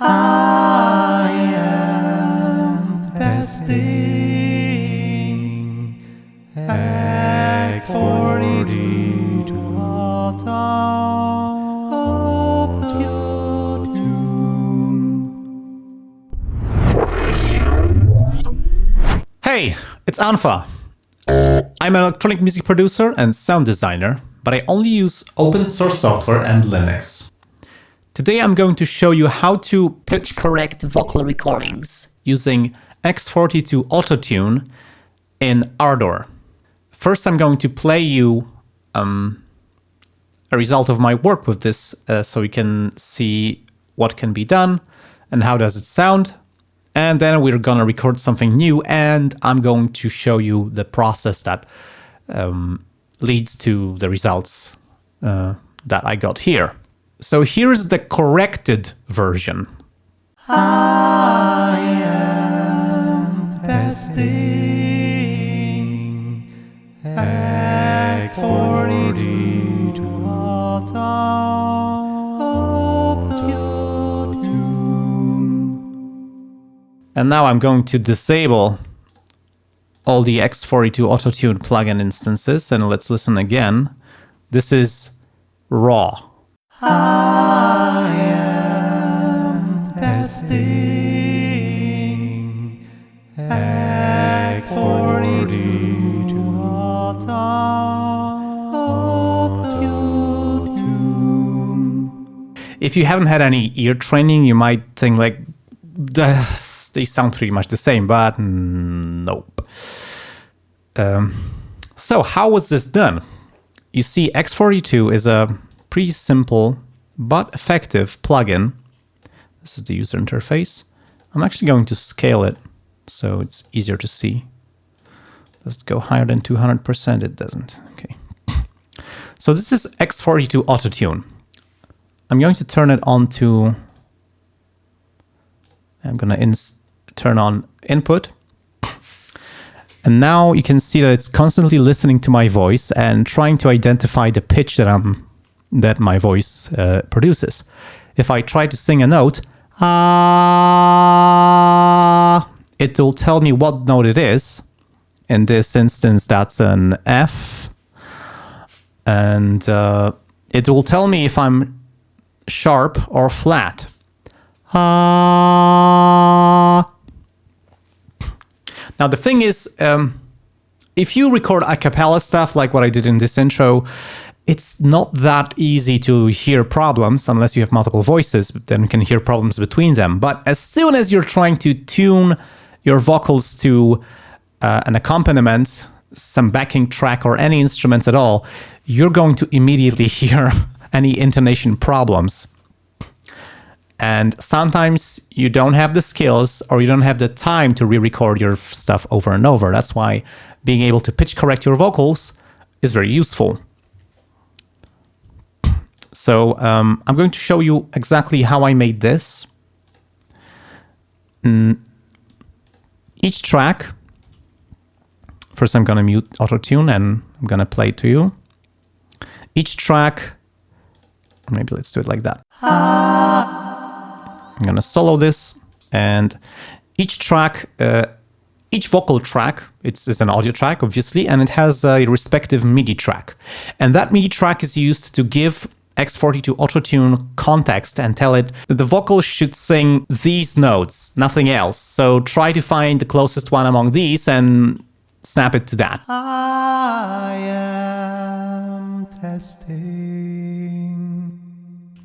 I am testing X40 to Hey, it's unfa. I'm an electronic music producer and sound designer, but I only use open source software and Linux. Today I'm going to show you how to pitch correct vocal recordings using X42 Autotune in Ardour. First I'm going to play you um, a result of my work with this uh, so we can see what can be done and how does it sound. And then we're gonna record something new and I'm going to show you the process that um, leads to the results uh, that I got here. So here's the corrected version. I am testing X40 to And now I'm going to disable all the X42 Autotune plugin instances and let's listen again. This is raw. I am testing X42 If you haven't had any ear training, you might think like, they sound pretty much the same, but nope. Um, so how was this done? You see, X42 is a pretty simple but effective plugin. This is the user interface. I'm actually going to scale it so it's easier to see. It go higher than 200%? It doesn't. Okay. So this is X42 Autotune. I'm going to turn it on to... I'm going to turn on input. And now you can see that it's constantly listening to my voice and trying to identify the pitch that I'm that my voice uh, produces. If I try to sing a note, ah, it will tell me what note it is. In this instance, that's an F. And uh, it will tell me if I'm sharp or flat. Ah. Now, the thing is, um, if you record a cappella stuff like what I did in this intro, it's not that easy to hear problems unless you have multiple voices, then you can hear problems between them. But as soon as you're trying to tune your vocals to uh, an accompaniment, some backing track or any instruments at all, you're going to immediately hear any intonation problems. And sometimes you don't have the skills or you don't have the time to re-record your stuff over and over. That's why being able to pitch correct your vocals is very useful. So um, I'm going to show you exactly how I made this. Mm. Each track, first I'm going to mute auto-tune and I'm going to play it to you. Each track, maybe let's do it like that. I'm going to solo this and each track, uh, each vocal track, it's, it's, an audio track, obviously, and it has a respective MIDI track. And that MIDI track is used to give X42 Autotune context and tell it the vocal should sing these notes, nothing else. So try to find the closest one among these and snap it to that. I am testing.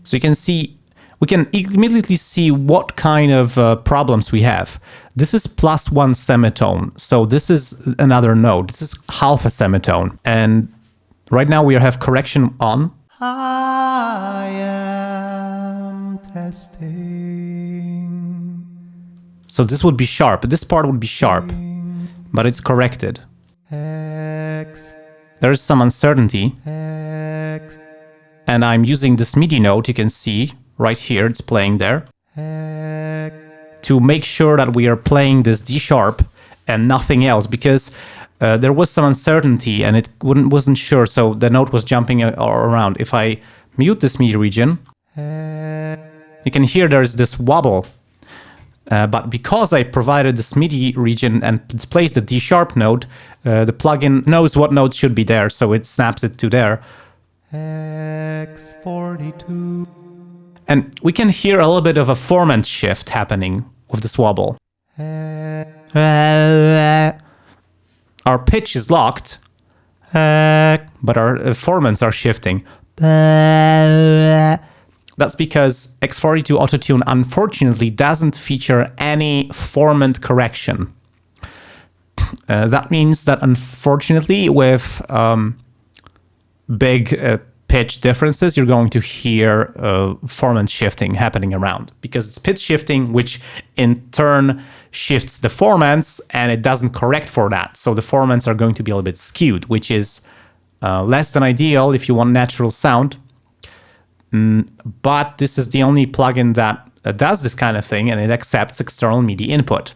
So you can see, we can immediately see what kind of uh, problems we have. This is plus one semitone. So this is another note. This is half a semitone. And right now we have correction on I am testing. So this would be sharp. This part would be sharp, but it's corrected. X. There is some uncertainty. X. And I'm using this MIDI note, you can see right here, it's playing there. X. To make sure that we are playing this D sharp and nothing else, because uh, there was some uncertainty and it wouldn't wasn't sure, so the note was jumping around. If I mute this MIDI region, You can hear there's this wobble. Uh, but because I provided this MIDI region and placed the D sharp note, uh, the plugin knows what note should be there, so it snaps it to there. X42. And we can hear a little bit of a formant shift happening with this wobble. Our pitch is locked, but our uh, formants are shifting. That's because X42 Autotune unfortunately doesn't feature any formant correction. Uh, that means that unfortunately with um, big uh, pitch differences, you're going to hear uh, formant shifting happening around because it's pitch shifting, which in turn shifts the formants and it doesn't correct for that. So the formants are going to be a little bit skewed, which is uh, less than ideal if you want natural sound. Mm, but this is the only plugin that uh, does this kind of thing and it accepts external MIDI input.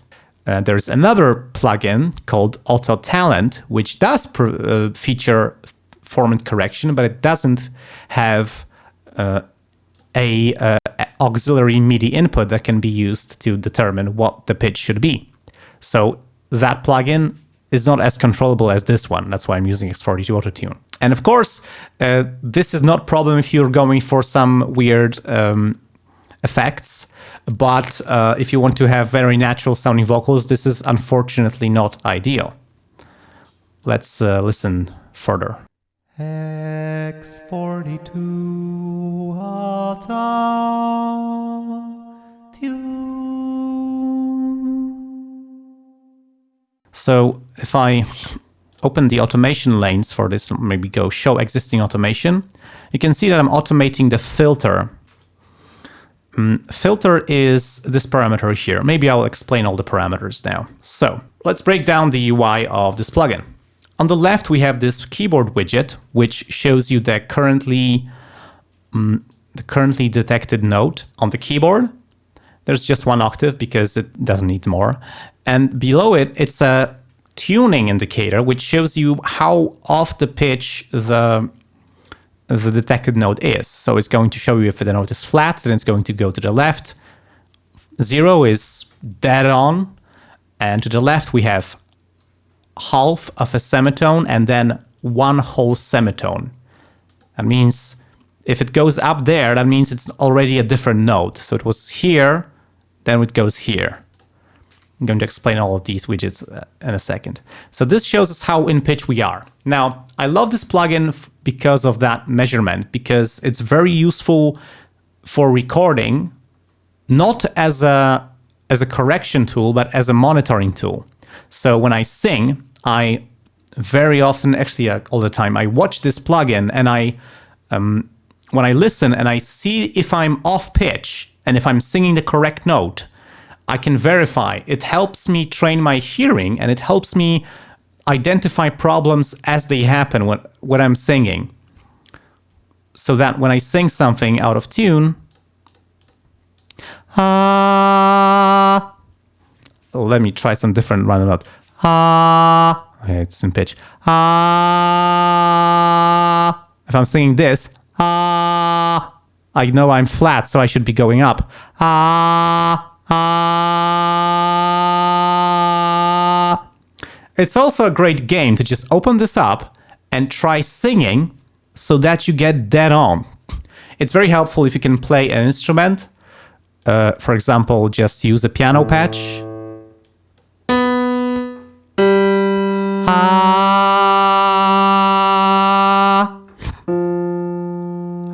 Uh, there's another plugin called Autotalent, which does uh, feature formant correction, but it doesn't have uh, a uh, auxiliary MIDI input that can be used to determine what the pitch should be. So that plugin is not as controllable as this one. That's why I'm using X42 Autotune. And of course, uh, this is not problem if you're going for some weird um, effects. But uh, if you want to have very natural sounding vocals, this is unfortunately not ideal. Let's uh, listen further. X42 Autotune. So if I open the automation lanes for this, maybe go show existing automation, you can see that I'm automating the filter. Um, filter is this parameter here. Maybe I'll explain all the parameters now. So let's break down the UI of this plugin. On the left, we have this keyboard widget, which shows you the currently, um, the currently detected note on the keyboard. There's just one octave because it doesn't need more. And below it, it's a tuning indicator, which shows you how off the pitch the, the detected note is. So it's going to show you if the note is flat, then it's going to go to the left. Zero is dead on. And to the left, we have half of a semitone and then one whole semitone. That means if it goes up there, that means it's already a different note. So it was here, then it goes here. I'm going to explain all of these widgets uh, in a second. So this shows us how in pitch we are. Now, I love this plugin because of that measurement, because it's very useful for recording, not as a, as a correction tool, but as a monitoring tool. So when I sing, I very often, actually uh, all the time, I watch this plugin and I, um, when I listen and I see if I'm off pitch and if I'm singing the correct note, I can verify. It helps me train my hearing and it helps me identify problems as they happen when, when I'm singing. So that when I sing something out of tune, ah, let me try some different run note. Ah, okay, it's in pitch. Ah, if I'm singing this, ah, I know I'm flat, so I should be going up. Ah, ah. It's also a great game to just open this up and try singing so that you get dead on. It's very helpful if you can play an instrument. Uh, for example, just use a piano patch Ah.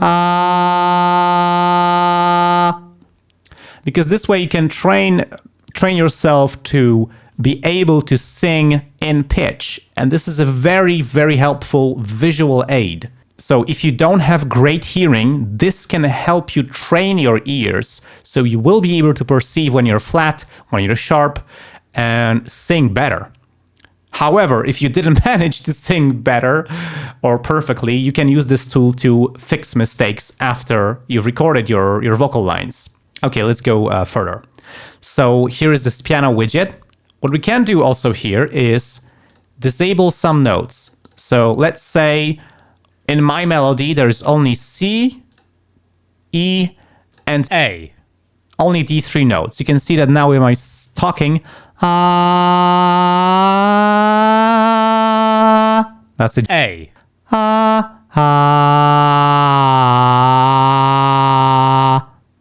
Ah. Because this way you can train train yourself to be able to sing in pitch. And this is a very, very helpful visual aid. So if you don't have great hearing, this can help you train your ears so you will be able to perceive when you're flat, when you're sharp, and sing better. However, if you didn't manage to sing better or perfectly, you can use this tool to fix mistakes after you've recorded your, your vocal lines. Okay, let's go uh, further. So here is this piano widget. What we can do also here is disable some notes. So let's say in my melody, there's only C, E, and A. only these three notes. You can see that now my s- talking, ah, that's a A. ah, ah.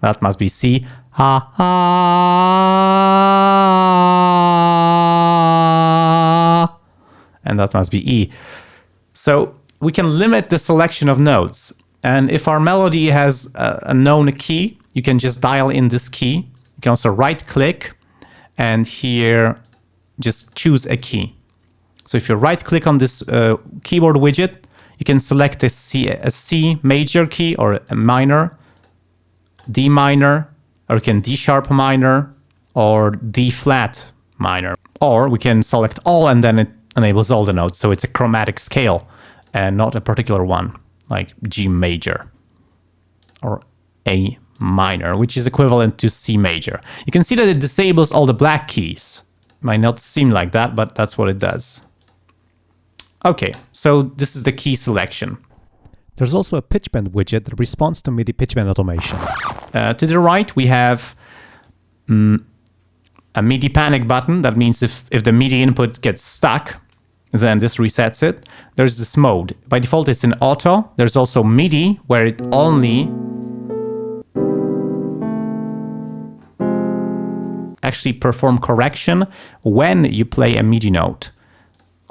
That must be C. Ah, ah. And that must be E. So we can limit the selection of notes. And if our melody has a, a known key, you can just dial in this key. You can also right click and here just choose a key. So if you right click on this uh, keyboard widget, you can select a C, a C major key or a minor, D minor, or you can D sharp minor or D flat minor. Or we can select all and then it enables all the notes. So it's a chromatic scale and not a particular one like G major or A minor, which is equivalent to C major. You can see that it disables all the black keys. Might not seem like that, but that's what it does. Okay, so this is the key selection. There's also a pitch bend widget that responds to MIDI pitch bend automation. Uh, to the right, we have mm, a MIDI panic button. That means if, if the MIDI input gets stuck, then this resets it. There's this mode. By default, it's in auto. There's also MIDI, where it only actually perform correction when you play a MIDI note.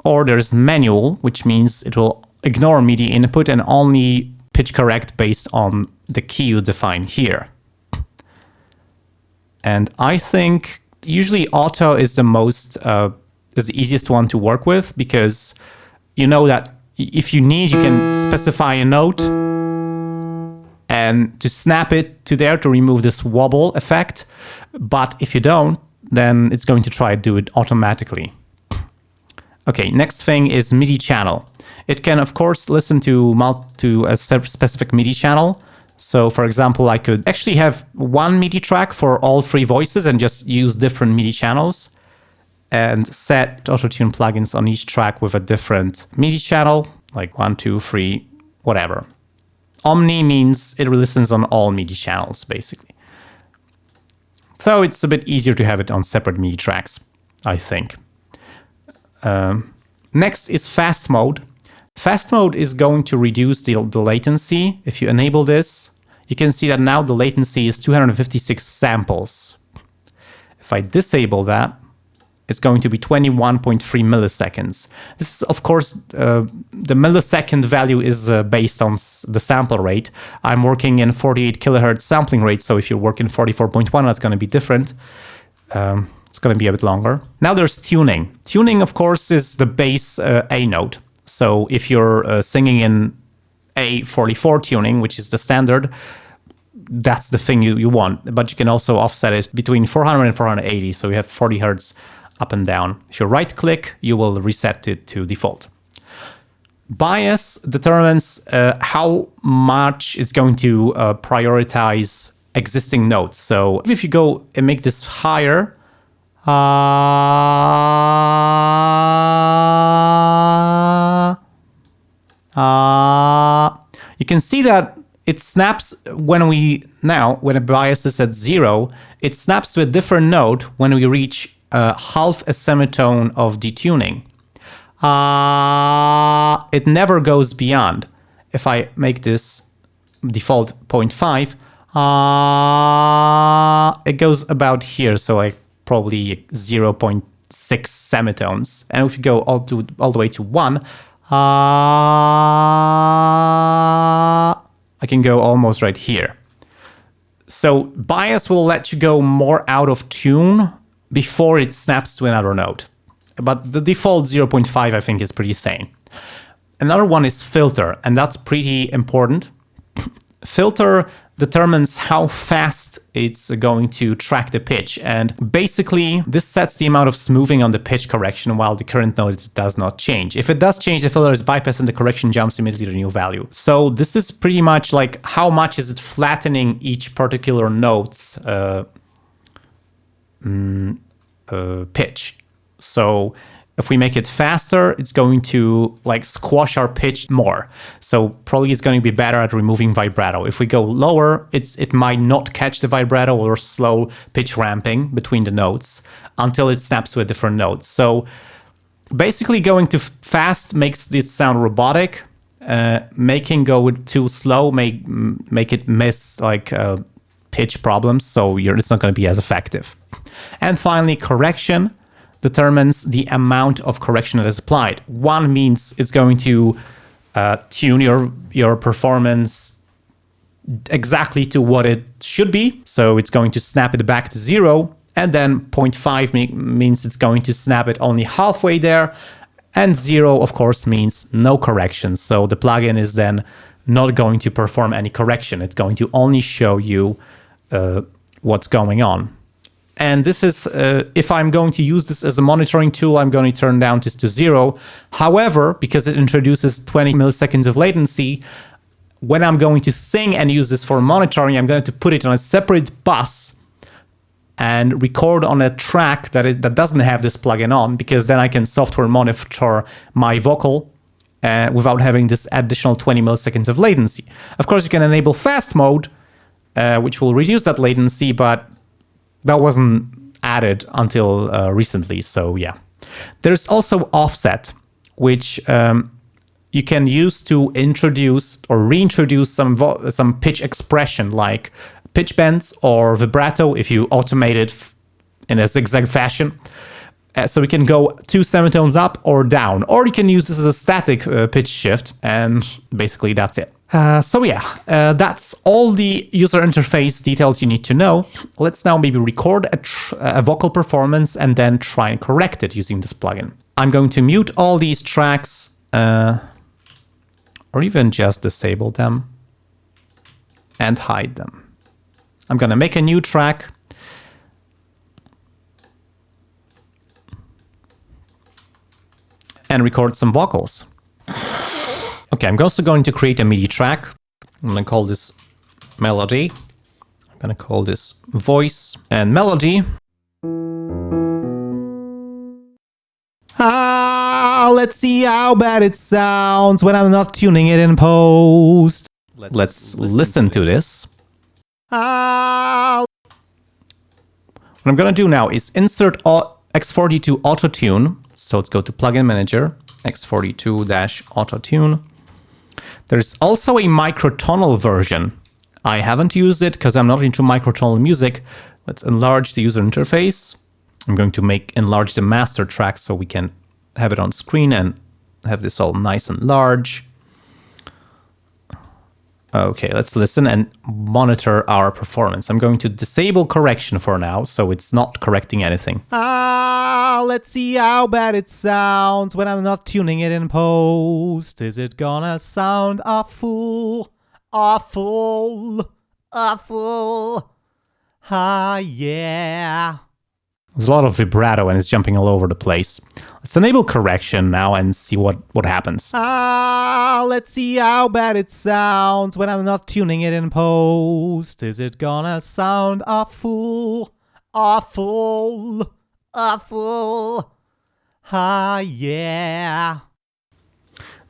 Or there's manual, which means it will ignore MIDI input and only pitch correct based on the key you define here. And I think usually auto is the most uh, is the easiest one to work with because you know that if you need, you can specify a note and to snap it to there to remove this wobble effect. But if you don't, then it's going to try to do it automatically. Okay, next thing is MIDI channel. It can, of course, listen to, to a specific MIDI channel. So, for example, I could actually have one MIDI track for all three voices and just use different MIDI channels and set autotune plugins on each track with a different MIDI channel, like one, two, three, whatever. Omni means it listens on all MIDI channels, basically. So it's a bit easier to have it on separate MIDI tracks, I think. Um, next is fast mode. Fast mode is going to reduce the, the latency. If you enable this, you can see that now the latency is 256 samples. If I disable that, it's going to be 21.3 milliseconds. This is, of course, uh, the millisecond value is uh, based on the sample rate. I'm working in 48 kilohertz sampling rate, so if you work in 44.1, that's going to be different. Um, it's going to be a bit longer. Now there's tuning. Tuning, of course, is the base uh, A note. So if you're uh, singing in A44 tuning, which is the standard, that's the thing you, you want. But you can also offset it between 400 and 480. So you have 40 hertz up and down. If you right click, you will reset it to default. Bias determines uh, how much it's going to uh, prioritize existing notes. So if you go and make this higher, uh, uh, you can see that it snaps when we now when a bias is at zero it snaps to a different note when we reach uh, half a semitone of detuning. Uh, it never goes beyond. If i make this default 0.5 uh, it goes about here so like probably 0.6 semitones. And if you go all to all the way to one uh, I can go almost right here. So bias will let you go more out of tune before it snaps to another note. But the default 0.5 I think is pretty sane. Another one is filter, and that's pretty important. filter determines how fast it's going to track the pitch. And basically, this sets the amount of smoothing on the pitch correction while the current note does not change. If it does change, the filter is bypassed and the correction jumps immediately to the new value. So this is pretty much like how much is it flattening each particular note's uh, mm, uh, pitch. So if we make it faster, it's going to like squash our pitch more. So probably it's going to be better at removing vibrato. If we go lower, it's it might not catch the vibrato or slow pitch ramping between the notes until it snaps to a different note. So basically going too fast makes this sound robotic. Uh, making go too slow make make it miss like uh, pitch problems, so it's not going to be as effective. And finally, correction determines the amount of correction that is applied. One means it's going to uh, tune your your performance exactly to what it should be, so it's going to snap it back to zero. And then 0.5 me means it's going to snap it only halfway there, and zero, of course, means no correction. So the plugin is then not going to perform any correction. It's going to only show you uh, what's going on. And this is, uh, if I'm going to use this as a monitoring tool, I'm going to turn down this to zero. However, because it introduces 20 milliseconds of latency, when I'm going to sing and use this for monitoring, I'm going to put it on a separate bus and record on a track that is that doesn't have this plugin on because then I can software monitor my vocal uh, without having this additional 20 milliseconds of latency. Of course, you can enable fast mode, uh, which will reduce that latency, but that wasn't added until uh, recently. So yeah, there's also offset, which um, you can use to introduce or reintroduce some some pitch expression like pitch bends or vibrato if you automate it in a zigzag fashion. Uh, so we can go two semitones up or down, or you can use this as a static uh, pitch shift, and basically that's it. Uh, so yeah, uh, that's all the user interface details you need to know. Let's now maybe record a, a, vocal performance and then try and correct it using this plugin. I'm going to mute all these tracks, uh, or even just disable them and hide them. I'm going to make a new track. And record some vocals. Okay, I'm also going to create a MIDI track. I'm going to call this melody. I'm going to call this voice and melody. Ah, let's see how bad it sounds when I'm not tuning it in post. Let's, let's listen, listen, to this. this. What I'm going to do now is insert X42 Auto Tune. So let's go to Plugin Manager, X42-Autotune. There's also a microtonal version. I haven't used it because I'm not into microtonal music. Let's enlarge the user interface. I'm going to make enlarge the master track so we can have it on screen and have this all nice and large. Okay, let's listen and monitor our performance. I'm going to disable correction for now, so it's not correcting anything. Ah, let's see how bad it sounds when I'm not tuning it in post. Is it gonna sound awful, awful, awful? Ah, yeah. There's a lot of vibrato and it's jumping all over the place. Let's enable correction now and see what, what happens. Ah, let's see how bad it sounds when I'm not tuning it in post. Is it gonna sound awful, awful, awful? Ah, yeah.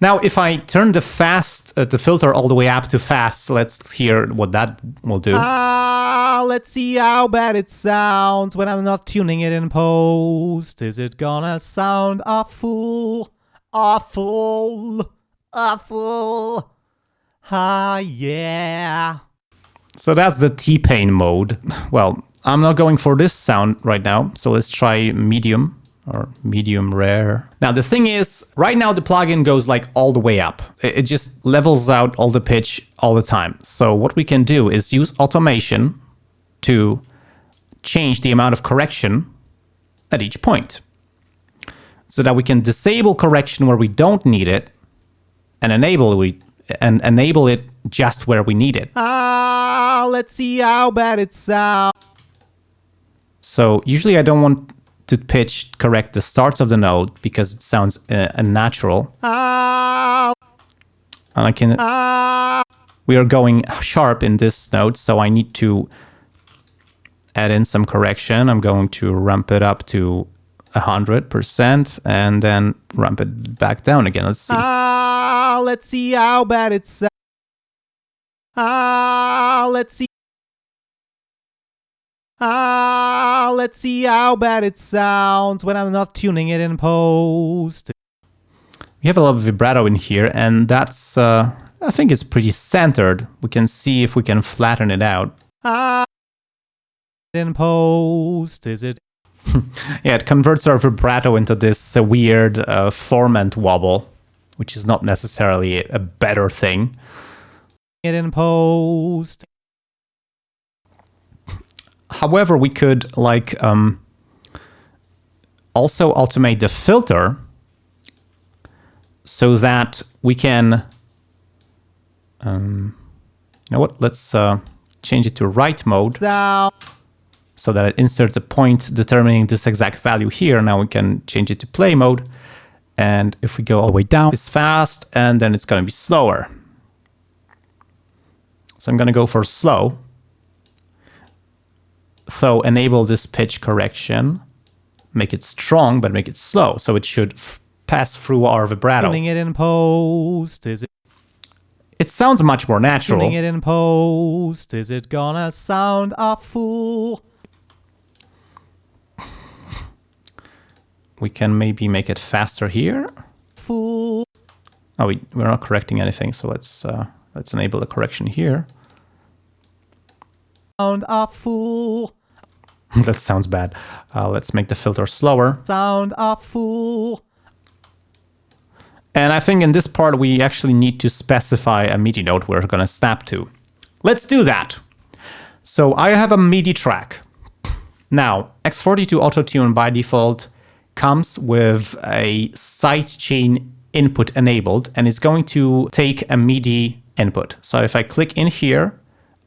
Now, if I turn the fast, uh, the filter all the way up to fast, let's hear what that will do. Ah, let's see how bad it sounds when I'm not tuning it in post. Is it gonna sound awful, awful, awful? Ah, yeah. So that's the T-Pain mode. Well, I'm not going for this sound right now, so let's try medium or medium rare. Now the thing is, right now the plugin goes like all the way up. It just levels out all the pitch all the time. So what we can do is use automation to change the amount of correction at each point. So that we can disable correction where we don't need it and enable we and enable it just where we need it. Ah, let's see how bad it sounds. So usually I don't want to pitch correct the starts of the note because it sounds uh, unnatural. And I can... We are going sharp in this note, so I need to add in some correction. I'm going to ramp it up to 100% and then ramp it back down again. Let's see. Ah, let's see how bad it sounds. Ah, let's see. Ah, let's see how bad it sounds when I'm not tuning it in post. We have a lot of vibrato in here and that's, uh, I think it's pretty centered. We can see if we can flatten it out. Ah, in post, is it? Yeah, it converts our vibrato into this uh, weird uh, formant wobble, which is not necessarily a better thing. It in post. However, we could like um, also automate the filter so that we can. Um, you know what? Let's uh, change it to write mode Down. so that it inserts a point determining this exact value here. Now we can change it to play mode. And if we go all the way down, it's fast and then it's going to be slower. So I'm going to go for slow. So enable this pitch correction, make it strong, but make it slow. So it should f- pass through our vibrato. Tuning it in post, is it? It sounds much more natural. Tuning it in post, is it gonna sound a fool? We can maybe make it faster here. Fool. Oh, we, we're not correcting anything, so let's uh, let's enable the correction here. Sound a fool. that sounds bad. Uh, let's make the filter slower. Sound a fool. And I think in this part we actually need to specify a MIDI note we're going to snap to. Let's do that. So I have a MIDI track. Now, X42 Autotune by default comes with a sidechain input enabled and it's going to take a MIDI input. So if I click in here,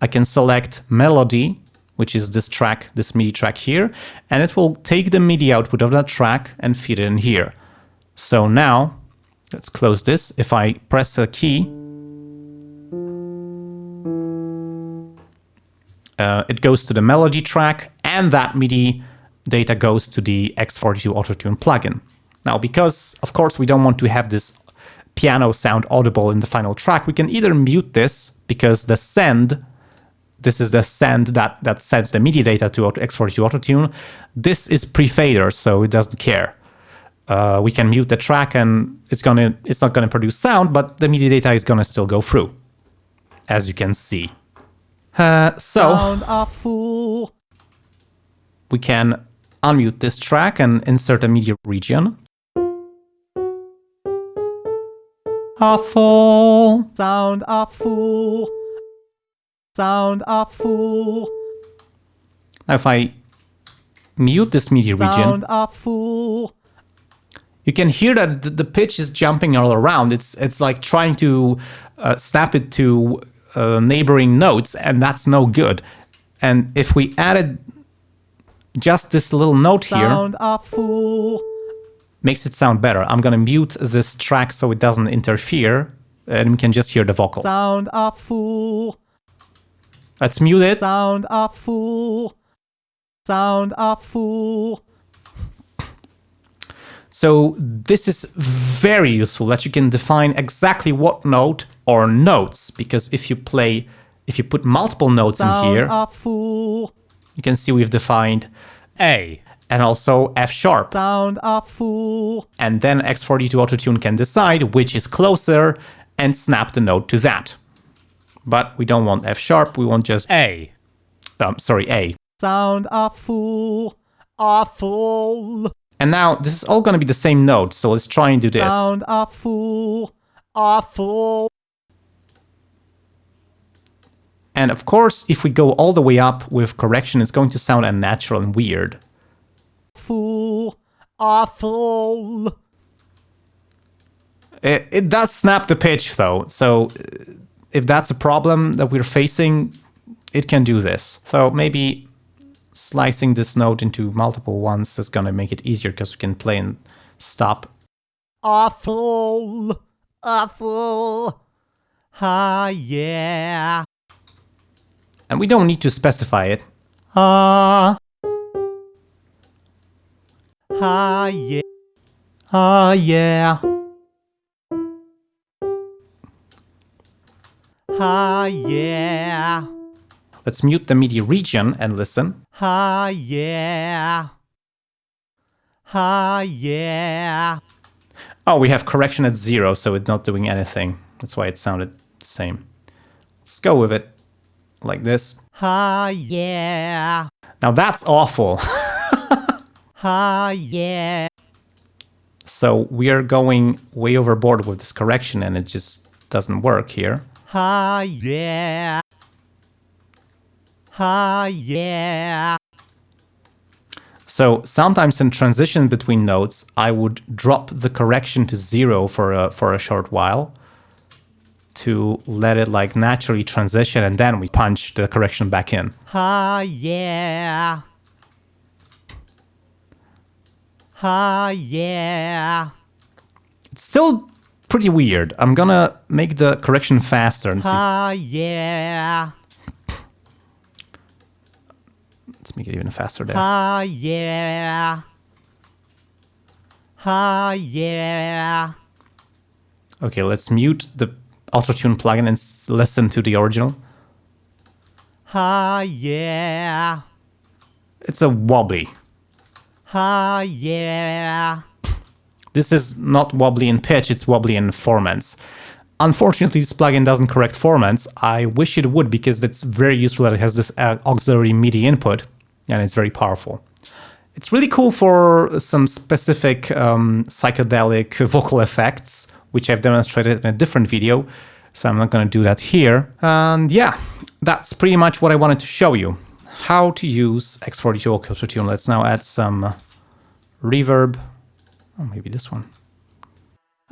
I can select melody, which is this track, this MIDI track here, and it will take the MIDI output of that track and feed it in here. So now, let's close this. If I press a key, uh, it goes to the melody track and that MIDI data goes to the X42 Autotune plugin. Now, because of course we don't want to have this piano sound audible in the final track, we can either mute this because the send, this is the send that, that sends the MIDI data to X42 Autotune. This is pre-fader, so it doesn't care. Uh, we can mute the track and it's gonna it's not gonna produce sound, but the MIDI data is gonna still go through, as you can see. Uh, so Sound a fool. we can unmute this track and insert a MIDI region. Awful. Sound a fool. Sound a fool. Now if I mute this MIDI region, Sound a fool. you can hear that the pitch is jumping all around. It's it's like trying to uh, snap it to uh, neighboring notes, and that's no good. And if we added just this little note here, Sound a fool. makes it sound better. I'm gonna mute this track so it doesn't interfere, and we can just hear the vocal. Sound a fool. Let's mute it. Sound a fool. Sound a fool. So this is very useful that you can define exactly what note or notes, because if you play, if you put multiple notes in here, a fool. you can see we've defined A and also F sharp. Sound a fool. And then X42 Autotune can decide which is closer and snap the note to that. But we don't want F sharp, we want just A. Um, sorry, A. Sound a fool. A fool. And now this is all going to be the same note, so let's try and do this. Sound a fool. A fool. And of course, if we go all the way up with correction, it's going to sound unnatural and weird. Fool. awful. It, it does snap the pitch though, so uh, if that's a problem that we're facing, it can do this. So maybe slicing this note into multiple ones is gonna make it easier because we can play and stop. Awful, awful, Ah, yeah. And we don't need to specify it. Ah. Ah, yeah. Ah, yeah. Ah, yeah. Let's mute the MIDI region and listen. Ah, yeah. Ah, yeah. Oh, we have correction at zero, so it's not doing anything. That's why it sounded the same. Let's go with it like this. Ah, yeah. Now that's awful. Ah, yeah. so we are going way overboard with this correction and it just doesn't work here. Ah, yeah. Ah, yeah. So sometimes in transition between notes, I would drop the correction to zero for a, for a short while to let it like naturally transition and then we punch the correction back in. Ah, yeah. Ah, yeah. It's still pretty weird. I'm gonna make the correction faster and see. Ah, yeah. Let's make it even faster there. Ah, yeah. Ah, yeah. Okay, let's mute the auto-tune plugin and listen to the original. Ah, yeah. It's a wobbly. Ah, yeah. This is not wobbly in pitch, it's wobbly in formants. Unfortunately, this plugin doesn't correct formants. I wish it would because it's very useful that it has this uh, auxiliary MIDI input and it's very powerful. It's really cool for some specific um, psychedelic vocal effects, which I've demonstrated in a different video, so I'm not going to do that here. And yeah, that's pretty much what I wanted to show you. How to use X42 Auto Tune. Let's now add some reverb. Oh, maybe this one.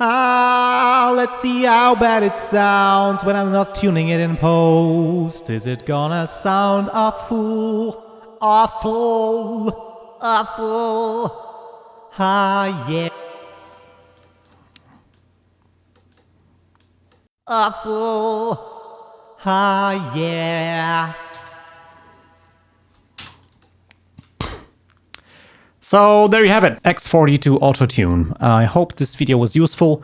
Ah, let's see how bad it sounds when I'm not tuning it in post. Is it gonna sound awful, awful, awful? Ah, yeah. Awful. Ah, yeah. So there you have it, X42 Autotune. I hope this video was useful.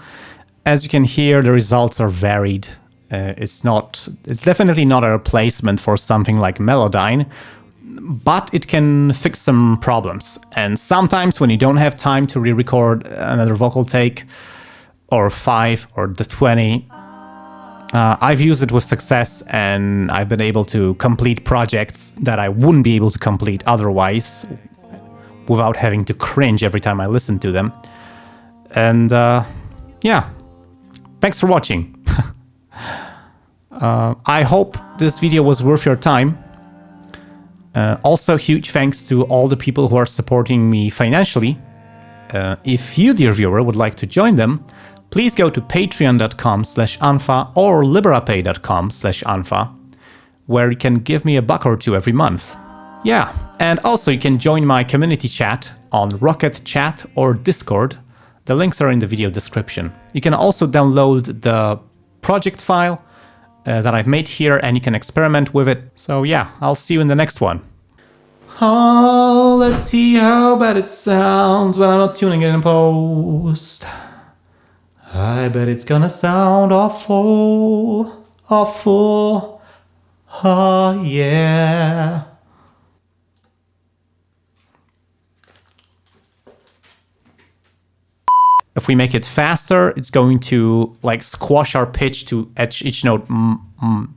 As you can hear, the results are varied. Uh, it's not, it's definitely not a replacement for something like Melodyne, but it can fix some problems. And sometimes when you don't have time to re-record another vocal take, or five, or the 20, uh, I've used it with success and I've been able to complete projects that I wouldn't be able to complete otherwise without having to cringe every time I listen to them. And uh, yeah, thanks for watching. uh, I hope this video was worth your time. Uh, also, huge thanks to all the people who are supporting me financially. Uh, if you, dear viewer, would like to join them, please go to patreon.com slash unfa or liberapay.com slash unfa, where you can give me a buck or two every month. Yeah, and also you can join my community chat on Rocket Chat or Discord. The links are in the video description. You can also download the project file uh, that I've made here and you can experiment with it. So yeah, I'll see you in the next one. Oh, let's see how bad it sounds when I'm not tuning it in post. I bet it's gonna sound awful, awful. Oh yeah. If we make it faster, it's going to like squash our pitch to each, each note. Mm, mm.